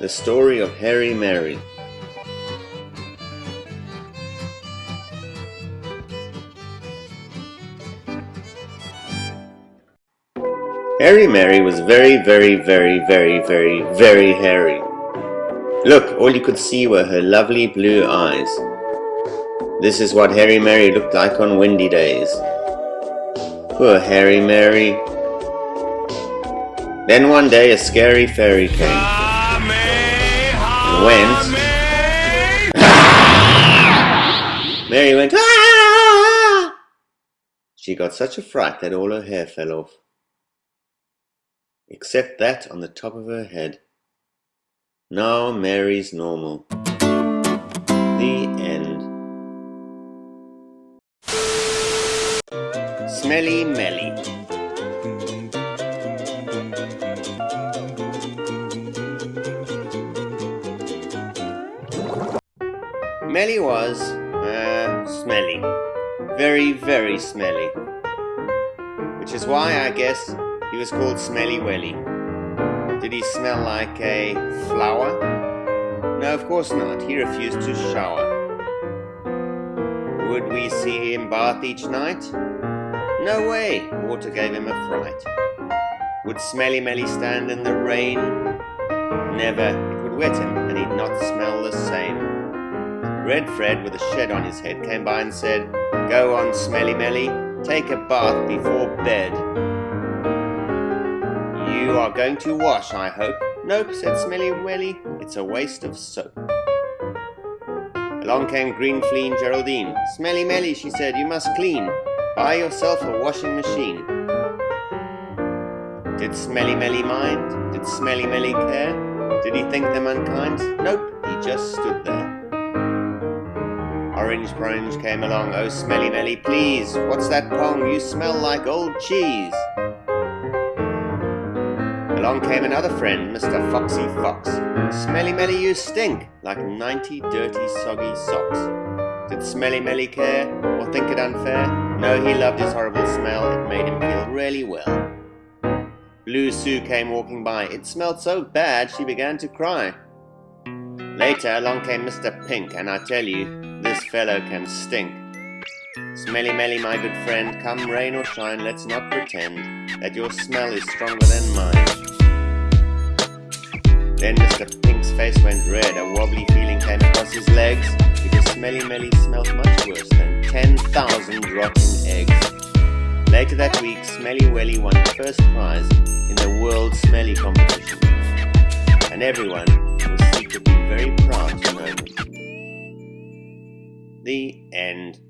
The story of Harry Mary. Harry Mary was very, very, very, very, very, very hairy. Look, all you could see were her lovely blue eyes. This is what Harry Mary looked like on windy days. Poor Harry Mary. Then one day a scary fairy came went. Mary went. "Ah!" She got such a fright that all her hair fell off. Except that on the top of her head. Now Mary's normal. The end. Smelly Melly. Melly was, uh, smelly. Very, very smelly. Which is why, I guess, he was called Smelly Welly. Did he smell like a flower? No, of course not. He refused to shower. Would we see him bath each night? No way. Water gave him a fright. Would Smelly Melly stand in the rain? Never. It would wet him, and he'd not smell the same. Red Fred, with a shed on his head, came by and said, Go on, Smelly Melly, take a bath before bed. You are going to wash, I hope. Nope, said Smelly Welly, it's a waste of soap. Along came Green Flea and Geraldine. Smelly Melly, she said, you must clean. Buy yourself a washing machine. Did Smelly Melly mind? Did Smelly Melly care? Did he think them unkind? Nope, he just stood there. Orange Brunge came along. Oh, Smelly Melly, please, what's that pong? You smell like old cheese. Along came another friend, Mr. Foxy Fox. Smelly Melly, you stink like 90 dirty, soggy socks. Did Smelly Melly care or think it unfair? No, he loved his horrible smell. It made him feel really well. Blue Sue came walking by. It smelled so bad she began to cry. Later along came Mr. Pink, and I tell you, this fellow can stink. Smelly Melly, my good friend, come rain or shine, let's not pretend that your smell is stronger than mine. Then Mr. Pink's face went red, a wobbly feeling came across his legs, because Smelly Melly smelled much worse than 10,000 rotten eggs. Later that week, Smelly Welly won first prize in the World Smelly Competition, and everyone The end.